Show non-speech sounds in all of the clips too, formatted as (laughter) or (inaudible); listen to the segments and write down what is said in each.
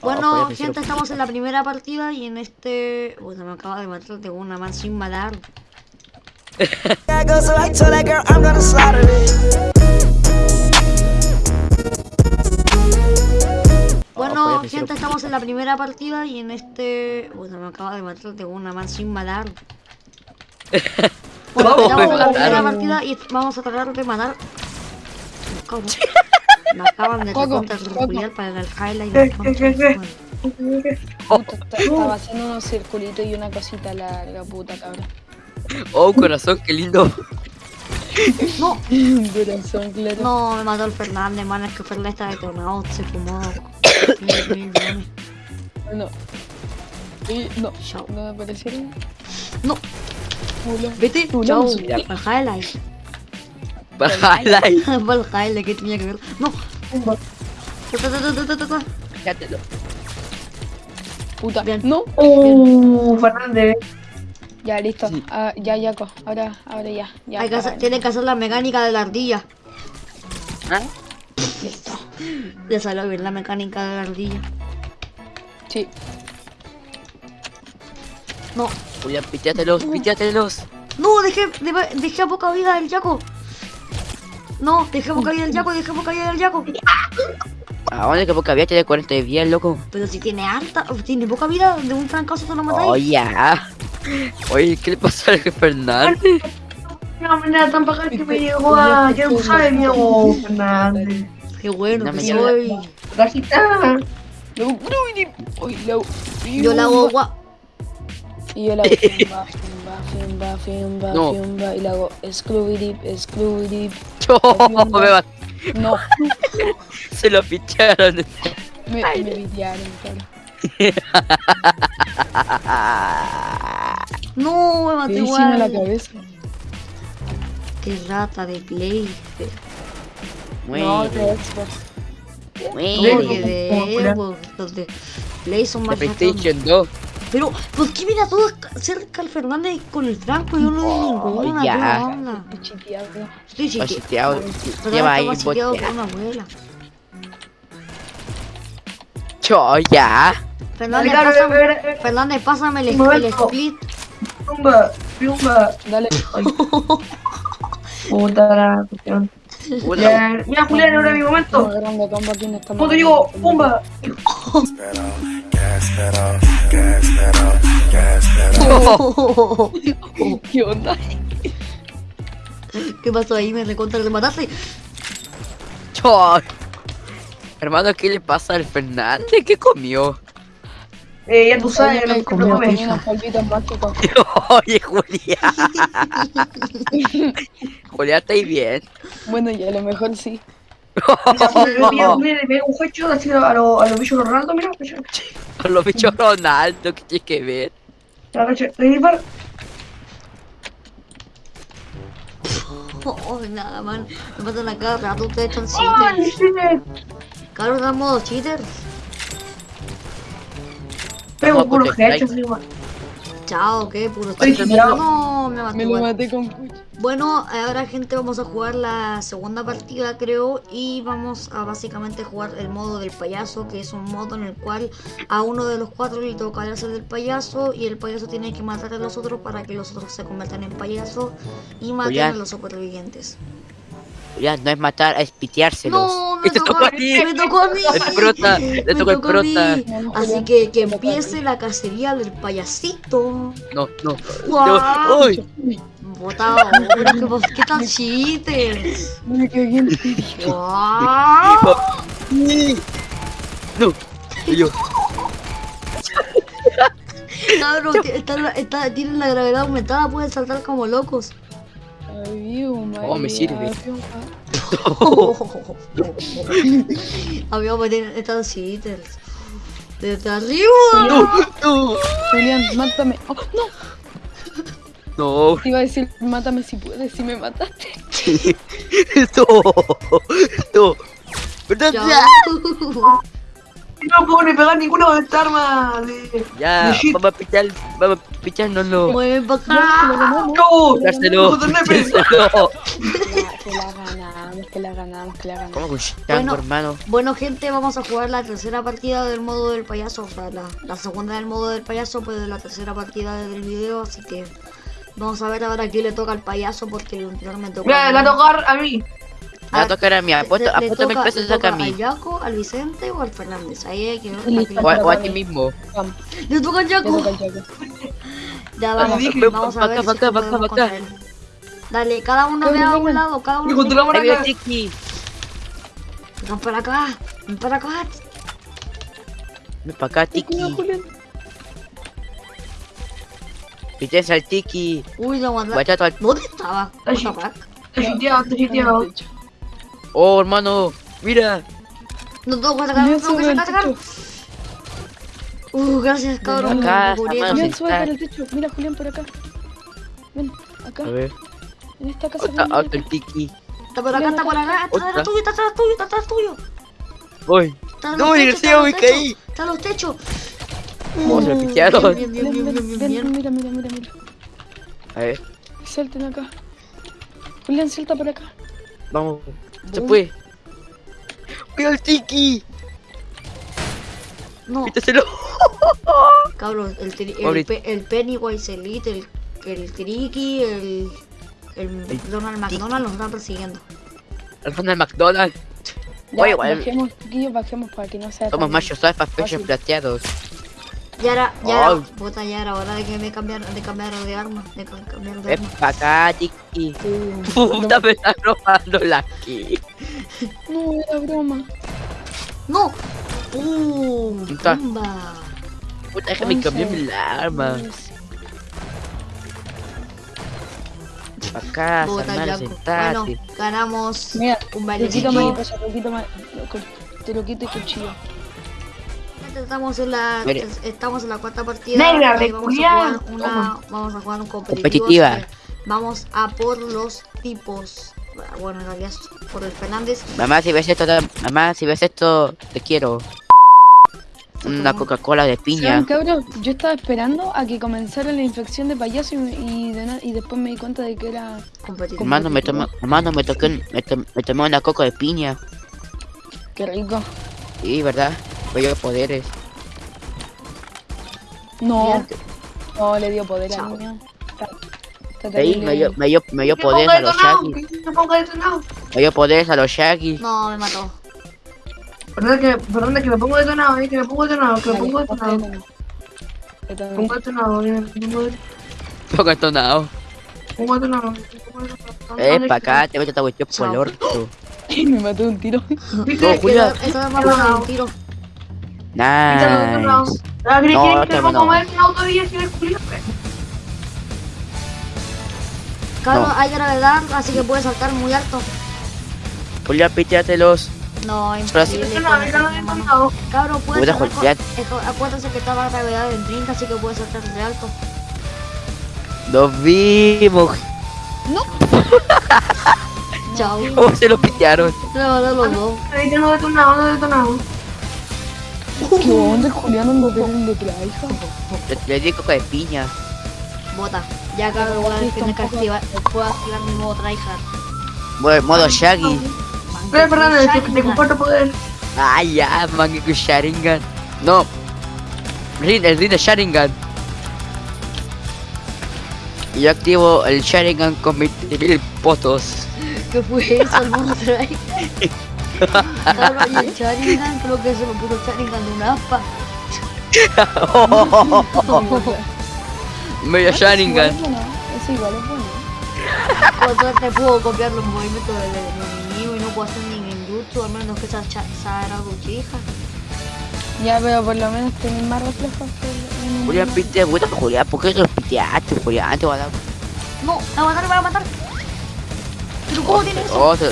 Bueno, Oh, gente, estamos en la primera partida y en este... Uy, se me acaba de matar de una man sin matar. It. Bueno, gente, estamos en la primera partida y en este... Uy, se me acaba de matar de una man sin matar. (laughs) Bueno, ¿Cómo estamos en la primera partida y vamos a tratar de matar... (laughs) Me acaban de Coco. reculiar para el highlight. ¿Qué, del qué, concha qué, de qué? su madre. Puta, esta- estaba haciendo unos circulitos y una cosita larga, puta cabrón. Oh, corazón, qué lindo. No, Corazón, claro. no, me mató el Fernández, man, es que Fernández está detonado, se fumó mil. No. Y no, Chao. no me aparecieron. No, vete, chao, el highlight. Bájala y para el highlight, ¿qué tenía que ver? No. Fíjatelo. Puta. Bien. No. Uh, Fernández. Ya, listo. Sí. Ah, ya, ya, co. Ahora, ahora ya. ya Hay que hacer, para- tiene que hacer la mecánica de la ardilla. ¿Ah? Listo. Le salió bien la mecánica de la ardilla. Sí. No, Julián, piteatelos, piteatelos. no, dejé, dejé, dejé a poca vida el Yaco. No, dejé a poca vida el Yaco, dejé a poca vida el Yaco. ¿A dónde que poca vida tiene 40 de vida, loco? Pero si tiene alta, tiene poca vida, de un trancazo te lo matáis. Oh, ya. Oye, ¿qué le pasó al jefe Fernández? Una manera tan bacán que me llegó a. Ya no sabe, mi amor, Fernández. Qué bueno No que me soy. Luego. Yo la hago gua... Y yo la hago fimba, fimba, fimba, fimba, No. fimba. Y la hago screwy dip, Yo, (laughs) (laughs) me va- No, (laughs) se lo ficharon. me, me videaron, claro. No, me maté Me en la igual. cabeza. Qué rata de play. No, bien, de Xbox. de Xbox, los de Play son más. PlayStation 2. Pero, ¿por qué mira todo cerca al Fernández con el Franco? Yo no vi Oh, ninguna. ya. Estoy chiteado. Estoy Lleva ahí boteado. con una abuela. Yo, ya. Fernández, Claro, pásame, eh, Fernández, pásame el, el split. Pumba, pumba. Dale. (laughs) Puta la cuestión. Ya, Mira, Julián, ahora mi momento. Cuando digo, pumba. ¿Qué onda? ¿Qué pasó ahí? Me recontra te mataste. yo. Hermano, ¿qué le pasa al Fernández? ¿Qué comió? Eh, ya tú sabes, Oye, no me mágicos. (laughs) Oye, Julián. (laughs) Julián, ¿estáis bien? Bueno, y a lo mejor sí. Mira, mira, (laughs) le un así a los a bichos Ronaldo, mira. mira. Con los bichos Ronaldo, ¿qué tiene que ver? Ya. Oh, nada, man. Me matan a cada rato. Ustedes están ¡Ay, cheaters. están modo cheaters. Pego puros igual. Chao, ¿qué? Puro. No, me maté Me lo igual. maté con. Bueno, ahora gente vamos a jugar la segunda partida creo y vamos a básicamente jugar el modo del payaso que es un modo en el cual a uno de los cuatro le toca hacer del payaso y el payaso tiene que matar a los otros para que los otros se conviertan en payaso y maten a los supervivientes. Julián, no es matar, es piteárselos. No, me tocó, a ti. me tocó a mí. El prota, le Me tocó el tocó a mí. prota. Así que que empiece la cacería del payasito. No, no. ¡Guau! Uy, Botado, ¿qué tal cheaters? Me cagué en serio. ¡Guau! no. Yo, Cabrón, que está, está, tienen la gravedad aumentada, pueden saltar como locos. Oh, me sirve. Habíamos metido estos cheaters. Desde arriba. no, no. Julián, mátame. Oh, no, No, te iba a decir, mátame si puedes, si me mataste. (laughs) no, no. (laughs) No puedo ni pegar ninguna de esta arma de. Ya, de vamos a pichar, vamos a pichárnoslo. Mueven para acá. ¡No! Pitárselo, ¡Puto nepe! pitárselo. Ya, te la ganamos. que la ganamos, que la ganamos. ¿Cómo Bueno. hermano? Bueno, gente, vamos a jugar la tercera partida del modo del payaso. O sea, la, la segunda del modo del payaso, pues de la tercera partida del video. Así que vamos a ver ahora a quién le toca al payaso, porque el anterior me tocó. Mira, a le va mí. a tocar a mí. Me va a tocar a mí, apuesto, Le- le apuesto mil toca- pesos le saca a toca mí. ¿Al Yaco, al Vicente o al Fernández? Ahí hay que ver. O, a- o a Toca a ti mí. mismo. Le toca al le Yaco. Ya vamos, dije, vamos a ver acá, si acá, acá, acá. Dale, cada uno vea a un lado, cada uno. Tú la acá. Tiki. Ven para acá, ven para acá. Ven para acá, Tiki. Pites al Tiki. Uy. Guachato al... ¿Dónde estaba? Está chiteado, está chiteado. Oh, hermano. Mira. No tengo que sacar, no Julián, tengo Uh, gracias, cabrón. Acá, Julián, sube para el techo. Mira, Julián, por acá. Ven, acá. A ver. En esta casa. Otra, Julián, otro el Tiki. Está por acá, está por acá. Está atrás tuyo, está atrás tuyo, está atrás tuyo. Voy. No, en me los techos, caí. Está en los techos. Oh, se me Uh, piquearon. Bien, bien, Ven, bien, ven, bien, bien, ven, mira, mira, mira, mira. A ver. Salten acá. Julián, salta por acá. Vamos. Se fue. Mira el Tiki. No, Quítaselo. (laughs) cabrón, el, tri- el, el Pennywise Elite, el, el Tricky, el, el Donald McDonald nos están persiguiendo. Al Ronald McDonald. Ya, Oye, igual. bajemos, bajemos para que no sea Somos machos alfa, pechos plateados. Ya era, ya era, Ay. puta, ya era hora de que me cambiaran, de cambiar de arma, de ca- cambiar de arma. para acá, Tiki. Uh, Puta, me está robando la aquí. No, era broma. ¡No! ¡Uh! Puta. Puta, déjame cambiar el arma. Acá, hermano, Yaco. Bueno, sentate. ganamos Mira, un te quito más te lo quito más. Te lo quito y cuchillo. Estamos en la Mire. estamos en la cuarta partida. Negra, y de vamos a jugar una vamos a jugar un competitivo. Competitiva. Vamos a por los tipos. Bueno, en realidad por el Fernández. Mamá, si ves esto, mamá, si ves esto, te quiero. Una Coca-Cola de piña. Yo estaba esperando a que comenzara la infección de payaso y, y, de y después me di cuenta de que era. Competitivo. Hermano, me tomé, hermano, me toqué, me, to- me tomé una coca de piña. Qué rico. Sí, ¿verdad? Voy a poderes. No, no le dio poder Chao. al niño. Está, está Sí, terrible. me dio, me dio, me dio poderes a los Shaggy. Me dio poderes a los Shaggy. No, me mató. Perdón que, perdón que me pongo detonado, eh, que me pongo detonado, que me pongo detonado. detonado. Detonado. Pongo detonado, eh, pongo detonado, pongo detonado. pongo detonado. Eh, pa' acá, te meto esta cuestión por el orto. (laughs) me mató un tiro. (laughs) No, Julia. Esa esa arma pone un tiro. Nice. Ah, ¿crees No, que- me pongo no. más? Cabrón, No. hay gravedad, así que puede saltar muy alto. Julia, píteatelos. No, Pero así- imposible. Esa mano. detonado. Cabrón, puede Puta, saltar. Acuérdense que estaba la gravedad en 30, así que puede saltar de alto. Nos vimos. (laughs) Chao. ¿Cómo se lo pitearon? Le mandó los dos. Detonado, detonado, ando detonado. ¿Qué onda, Julián? Ando de detrás, hija. Le, le di coca de piña. Bota. Ya cabrón, voy a Sí, tener que activar. Puedo activar mi modo tryhard. Modo, modo Shaggy. Pero perdón, es que te comparto poder. Ah, ya, con Sharingan. No. Rin, el Rin de Sharingan. Y yo activo el Sharingan con 20.000 potos. ¿Qué fue eso? El y (laughs) el Sharingan, creo que se me puso el Sharingan de un aspa. (laughs) Medio Sharingan. Igual es bueno, Eso igual es bueno. Cuando te puedo copiar los movimientos no puedo hacer ni ninjutsu, al menos que esa Sara Uchiha. Ya, pero por lo menos tenés más reflejos que el. Julián, pite, puta, Julián, ¿por qué los piteaste, Julián? Te voy a dar No, me va a matar, me va a matar. ¿Pero cómo tiene eso? otro.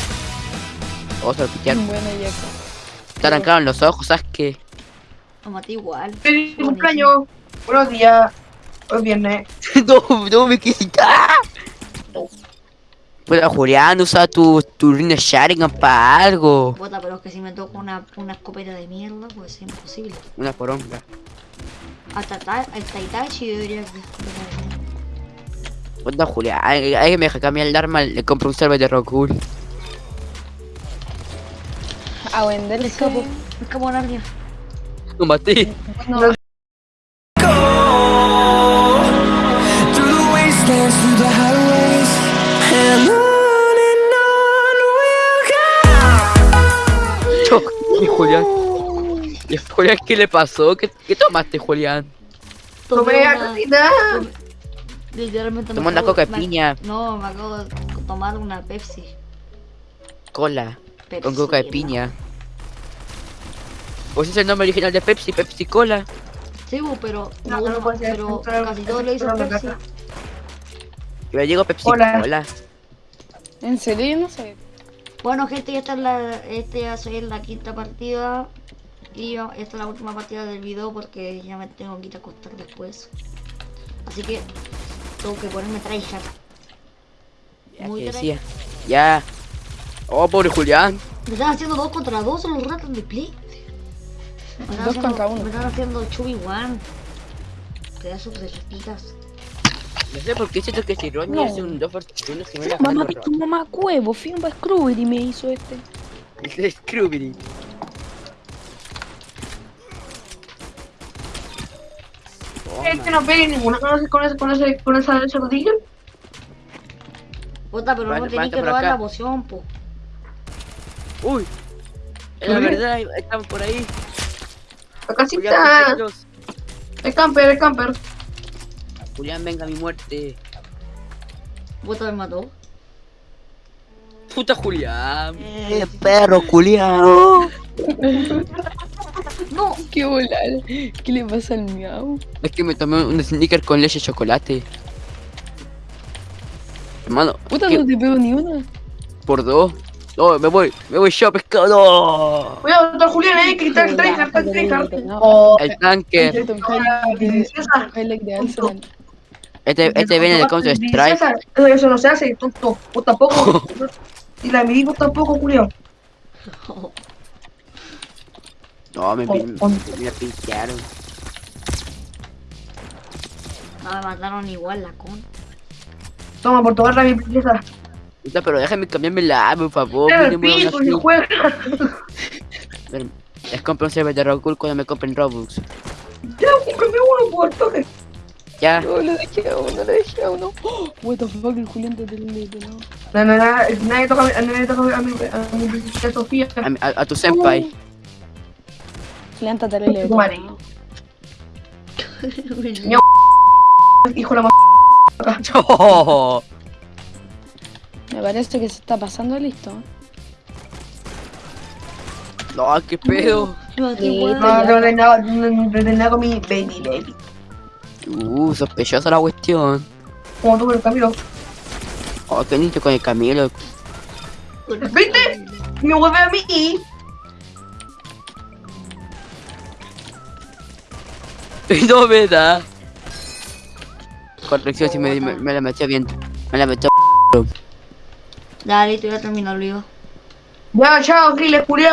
Otro pitearon. Bueno, Jaco. Te arrancaron los ojos, ¿sabes qué? Lo maté igual. Feliz cumpleaños. Buenos días. Hoy es viernes. (laughs) no, no me quise. ¡Ah! Pero Julián, usa tu, tu Rin de Sharingan para algo. Bota, pero es que si me toco una, una escopeta de mierda, pues es imposible. Una poronga. Hasta, ta, hasta Itachi debería que... Onda Julián, hay hay que me deja cambiar el arma, le compro un server de Rockwool. a Me venderse. escapo, me escapo alguien. Lo maté. Bueno, Through the wastelands, through the highways, and on and on we'll go. Cho, ¿Y Julián? ¿Y Julián qué le pasó? ¿Qué, qué tomaste, Julián? Tomé cosita. Literalmente me Tomó una coca de piña. No, me acabo de tomar una Pepsi. Cola. Pepsi Con coca de no. piña. Pues es el nombre original de Pepsi, Pepsi Cola. Sí, pero, No, no, no pero casi entrar a la Pepsi. Yo le digo Pepsi Hola. Cola. en serio, yo no sé. Bueno, gente, ya está la, este ya soy en la quinta partida. Y yo- esta es la última partida del video porque ya me tengo que ir a acostar después. Así que tengo que ponerme tryhard. Ya Muy te try- decía. Ya. Oh, pobre Julián. Me están haciendo dos contra dos en los ratos de play. Me están Dos haciendo- contra uno. Me están haciendo 2v1. Pedazos de rastitas. No sé por qué siento que si Ronnie No. hace un 2 por 1 se me la Mamá, tu mamá cuevo, fui un Scrooge y me hizo este. (laughs) Es Scrooby. Es que no pegue ninguna con ese, con ese, con ese, con esa, esa rodilla. Puta, pero no vale, que robar acá. la poción, po. Uy. La verdad, están por ahí. La Julián, casita. protégelos. El camper, el camper. Julián, venga a mi muerte. Puta, me mató. Puta Julián. Eh, perro, Julián. (laughs) no, Qué volar. ¿Qué le pasa al miau? Es que me tomé un sneaker con leche y chocolate. Hermano, Puta, ¿qué? no te pego ni una. por dos. No, me voy, me voy yo, pescado. No. Cuidado, Julián, eh, que está el tryhard, está el. Oh, El tanque. Este, este viene de Counter Strike. Eso, eso no se hace, tonto. Vos tampoco. (laughs) Y la vos tampoco, Julián. No, me, Oh, me, oh. me pincharon. no me mataron igual la con. Toma, por tomarla mi princesa. Pero déjame cambiarme la por favor. El pico, skin. juega. (laughs) Les compro un server de Rockwool cuando me compren Robux. Ya, cómprame uno, por toque. Ya. No, lo dejé a uno, lo dejé a uno. Oh, what the fuck, el Julián te tiene ¿no? No, no, no, nadie toca, a- nadie toca a mi, a mi princesa Sofía. A, mi- a- a tu senpai. Julián. Tu madre. ¿no? Hijo de la Oh, Me parece que se está pasando listo. no, qué pedo. No, qué Sí, guay. No, no, no, no, no, no, no, no, con mi baby baby. Uh, sospechosa la cuestión. Como tú con el camino. Oh, qué niño con el Camilo. ¿Viste? Me vuelve a mí. (laughs) No me da. Corrección, si me, me, me la metió bien. Me la metió. Dale, te voy a terminar, Olivo. Ya, chao, Giles, Julián.